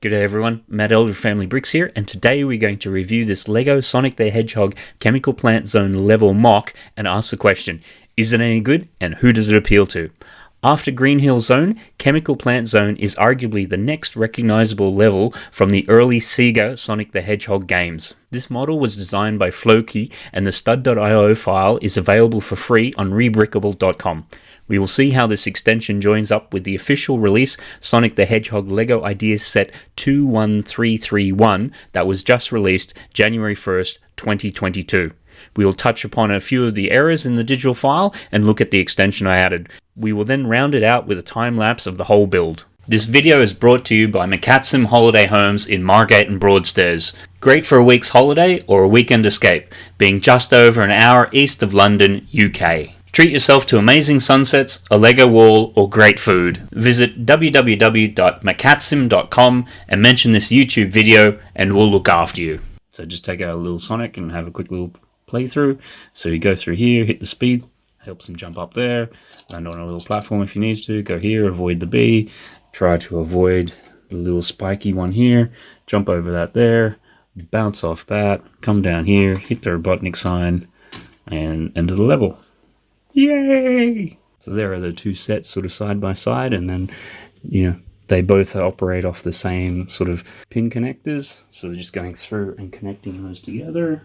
G'day everyone, Matt Elder Family Bricks here, and today we're going to review this LEGO Sonic the Hedgehog Chemical Plant Zone level MOC and ask the question, is it any good and who does it appeal to? After Green Hill Zone, Chemical Plant Zone is arguably the next recognizable level from the early Sega Sonic the Hedgehog games. This model was designed by Floki and the stud.io file is available for free on rebrickable.com. We will see how this extension joins up with the official release Sonic the Hedgehog LEGO Ideas Set 21331 that was just released January 1st, 2022. We will touch upon a few of the errors in the digital file and look at the extension I added. We will then round it out with a time lapse of the whole build. This video is brought to you by McCatsim Holiday Homes in Margate and Broadstairs. Great for a week's holiday or a weekend escape, being just over an hour east of London, UK. Treat yourself to amazing sunsets, a Lego wall, or great food. Visit www.macatsim.com and mention this YouTube video and we'll look after you. So just take out a little Sonic and have a quick little playthrough. So you go through here, hit the speed, helps him jump up there, land on a little platform if he needs to, go here, avoid the bee, try to avoid the little spiky one here, jump over that there, bounce off that, come down here, hit the Robotnik sign, and end of the level. Yay! So there are the two sets sort of side by side, and then, you know, they both operate off the same sort of pin connectors. So they're just going through and connecting those together.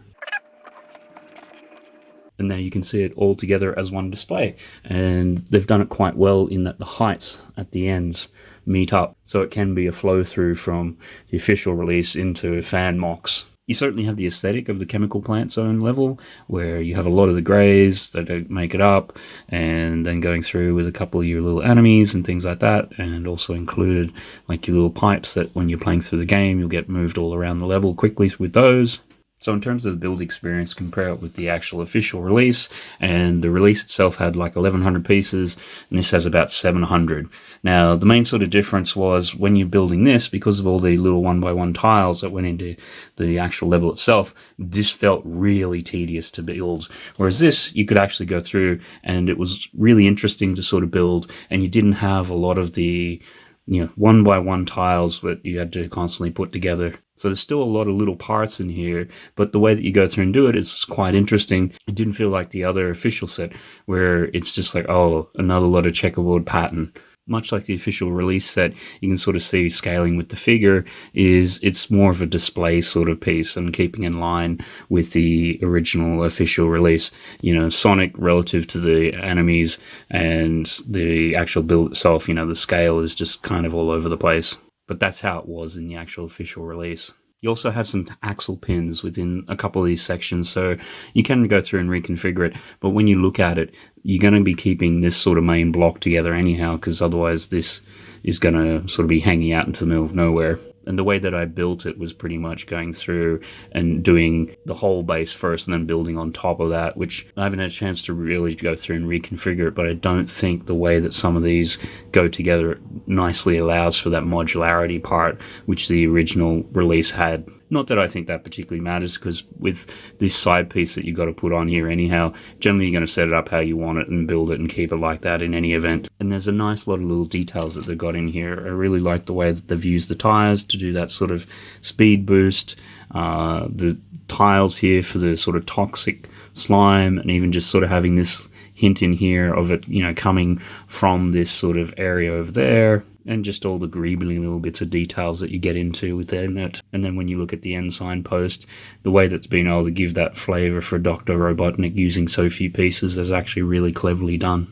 And there you can see it all together as one display. And they've done it quite well in that the heights at the ends meet up. So it can be a flow through from the official release into fan MOCs you certainly have the aesthetic of the chemical plant zone level where you have a lot of the grays that make it up and then going through with a couple of your little enemies and things like that and also included like your little pipes that when you're playing through the game you'll get moved all around the level quickly with those so in terms of the build experience, compare it with the actual official release, and the release itself had like 1100 pieces, and this has about 700. Now, the main sort of difference was when you're building this, because of all the little one by one tiles that went into the actual level itself, this felt really tedious to build. Whereas this, you could actually go through, and it was really interesting to sort of build, and you didn't have a lot of the you know, one by one tiles that you had to constantly put together. So there's still a lot of little parts in here, but the way that you go through and do it is quite interesting. It didn't feel like the other official set where it's just like, oh, another lot of checkerboard pattern much like the official release set, you can sort of see scaling with the figure is it's more of a display sort of piece and keeping in line with the original official release. You know, Sonic relative to the enemies and the actual build itself, you know, the scale is just kind of all over the place. But that's how it was in the actual official release. You also have some axle pins within a couple of these sections, so you can go through and reconfigure it. But when you look at it, you're going to be keeping this sort of main block together anyhow, because otherwise this is going to sort of be hanging out into the middle of nowhere and the way that I built it was pretty much going through and doing the whole base first and then building on top of that, which I haven't had a chance to really go through and reconfigure it, but I don't think the way that some of these go together nicely allows for that modularity part, which the original release had. Not that I think that particularly matters, because with this side piece that you've got to put on here anyhow, generally you're going to set it up how you want it and build it and keep it like that in any event. And there's a nice lot of little details that they've got in here. I really like the way that they've used the tires to do that sort of speed boost. Uh, the tiles here for the sort of toxic slime and even just sort of having this hint in here of it, you know, coming from this sort of area over there and just all the greebly little bits of details that you get into within it. And then when you look at the end signpost, the way that's been able to give that flavour for Dr. Robotnik using so few pieces is actually really cleverly done.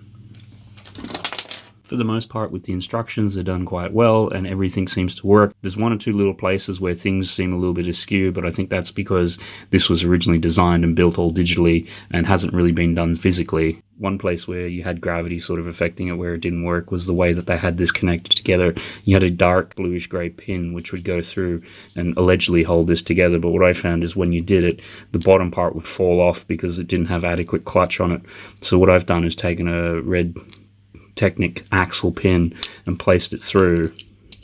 For the most part, with the instructions, they're done quite well and everything seems to work. There's one or two little places where things seem a little bit askew, but I think that's because this was originally designed and built all digitally and hasn't really been done physically one place where you had gravity sort of affecting it where it didn't work was the way that they had this connected together. You had a dark bluish grey pin which would go through and allegedly hold this together. But what I found is when you did it, the bottom part would fall off because it didn't have adequate clutch on it. So what I've done is taken a red Technic axle pin and placed it through.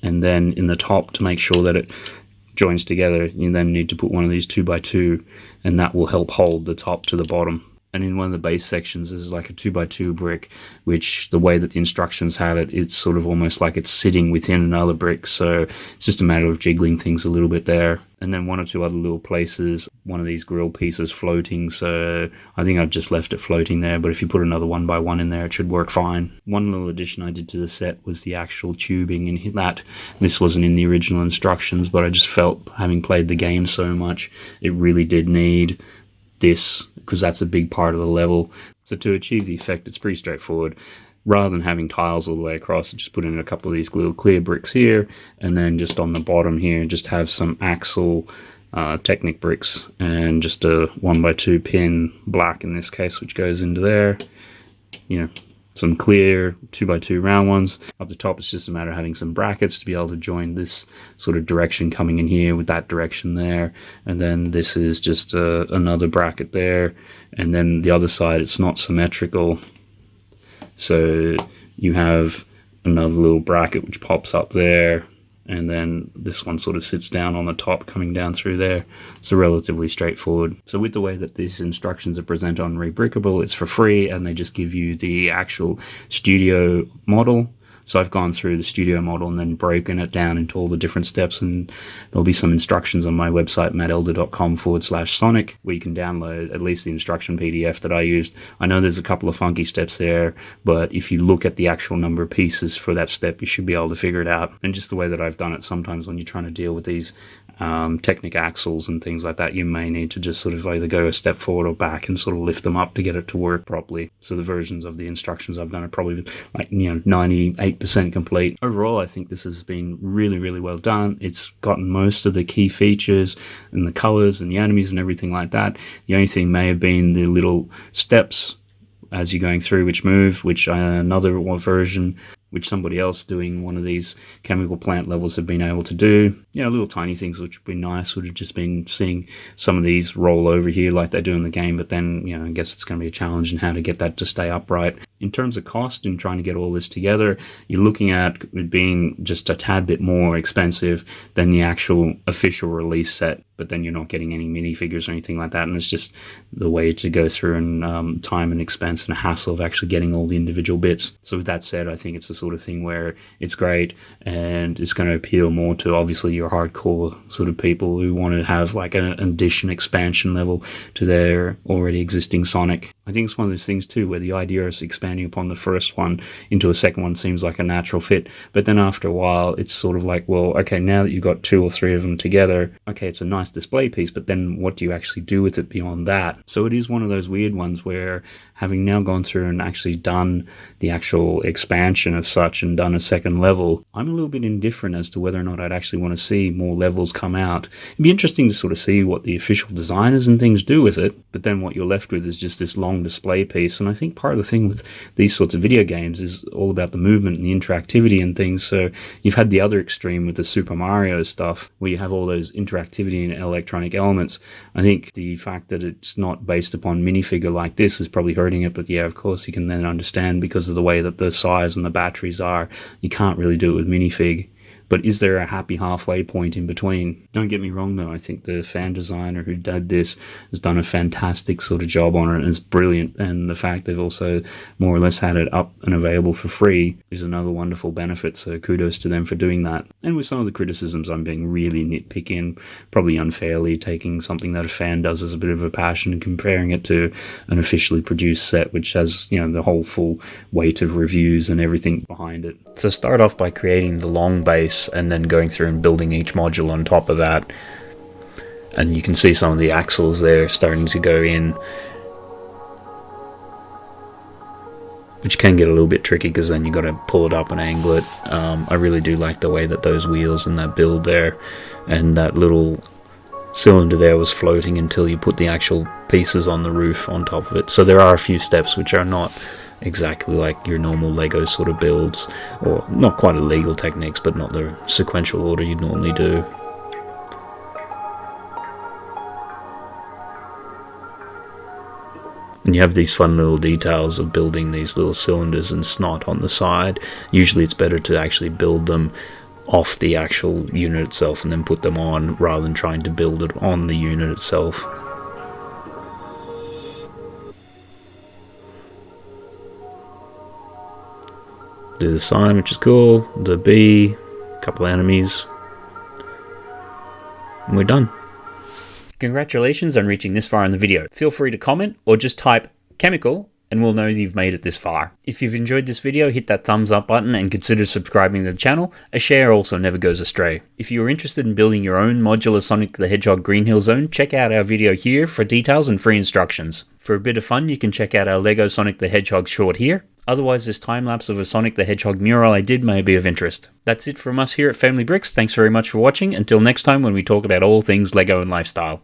And then in the top to make sure that it joins together, you then need to put one of these 2 by 2 and that will help hold the top to the bottom and in one of the base sections is like a two by two brick which the way that the instructions had it it's sort of almost like it's sitting within another brick. So it's just a matter of jiggling things a little bit there. And then one or two other little places one of these grill pieces floating. So i think i've just left it floating there. But if you put another one by one in there it should work fine. One little addition i did to the set was the actual tubing and that. This wasn't in the original instructions but i just felt having played the game so much it really did need this because that's a big part of the level. So to achieve the effect, it's pretty straightforward. Rather than having tiles all the way across, just put in a couple of these little clear bricks here, and then just on the bottom here, just have some axle uh, Technic bricks and just a one by two pin black in this case, which goes into there. You know, some clear 2x2 round ones. Up the top, it's just a matter of having some brackets to be able to join this sort of direction coming in here with that direction there. And then this is just uh, another bracket there. And then the other side, it's not symmetrical. So you have another little bracket which pops up there and then this one sort of sits down on the top coming down through there. So relatively straightforward. So with the way that these instructions are presented on rebrickable it's for free and they just give you the actual studio model so I've gone through the studio model and then broken it down into all the different steps and there'll be some instructions on my website, mattelder.com forward slash sonic, where you can download at least the instruction PDF that I used. I know there's a couple of funky steps there, but if you look at the actual number of pieces for that step, you should be able to figure it out. And just the way that I've done it sometimes when you're trying to deal with these um, Technic axles and things like that, you may need to just sort of either go a step forward or back and sort of lift them up to get it to work properly. So the versions of the instructions I've done are probably like, you know, 98% complete. Overall, I think this has been really, really well done. It's gotten most of the key features and the colors and the enemies and everything like that. The only thing may have been the little steps as you're going through which move, which uh, another version which somebody else doing one of these chemical plant levels have been able to do. You know, little tiny things which would be nice would have just been seeing some of these roll over here like they do in the game, but then, you know, I guess it's going to be a challenge in how to get that to stay upright. In terms of cost and trying to get all this together, you're looking at it being just a tad bit more expensive than the actual official release set, but then you're not getting any minifigures or anything like that. And it's just the way to go through and um, time and expense and a hassle of actually getting all the individual bits. So with that said, I think it's the sort of thing where it's great and it's going to appeal more to obviously your hardcore sort of people who want to have like an addition expansion level to their already existing Sonic. I think it's one of those things too where the idea expanding expanding upon the first one into a second one seems like a natural fit. But then after a while, it's sort of like, well, okay, now that you've got two or three of them together, okay, it's a nice display piece, but then what do you actually do with it beyond that? So it is one of those weird ones where having now gone through and actually done the actual expansion as such and done a second level, I'm a little bit indifferent as to whether or not I'd actually want to see more levels come out. It'd be interesting to sort of see what the official designers and things do with it, but then what you're left with is just this long display piece. And I think part of the thing with these sorts of video games is all about the movement and the interactivity and things. So you've had the other extreme with the Super Mario stuff, where you have all those interactivity and electronic elements. I think the fact that it's not based upon minifigure like this is probably hurt it. But yeah, of course, you can then understand because of the way that the size and the batteries are, you can't really do it with minifig. But is there a happy halfway point in between? Don't get me wrong though, I think the fan designer who did this has done a fantastic sort of job on it and it's brilliant. And the fact they've also more or less had it up and available for free is another wonderful benefit. So kudos to them for doing that. And with some of the criticisms, I'm being really nitpicking, probably unfairly, taking something that a fan does as a bit of a passion and comparing it to an officially produced set, which has, you know, the whole full weight of reviews and everything behind it. So start off by creating the long base and then going through and building each module on top of that. And you can see some of the axles there starting to go in. Which can get a little bit tricky because then you got to pull it up and angle it. Um, I really do like the way that those wheels and that build there and that little cylinder there was floating until you put the actual pieces on the roof on top of it. So there are a few steps which are not exactly like your normal Lego sort of builds, or not quite illegal techniques, but not the sequential order you'd normally do. And you have these fun little details of building these little cylinders and SNOT on the side. Usually it's better to actually build them off the actual unit itself and then put them on rather than trying to build it on the unit itself. The sign, which is cool. The bee, a couple enemies. And we're done. Congratulations on reaching this far in the video. Feel free to comment or just type chemical and we'll know you've made it this far. If you've enjoyed this video, hit that thumbs up button and consider subscribing to the channel. A share also never goes astray. If you are interested in building your own modular Sonic the Hedgehog Green Hill Zone, check out our video here for details and free instructions. For a bit of fun, you can check out our LEGO Sonic the Hedgehog short here. Otherwise, this time lapse of a Sonic the Hedgehog mural I did may be of interest. That's it from us here at Family Bricks. Thanks very much for watching. Until next time when we talk about all things LEGO and lifestyle.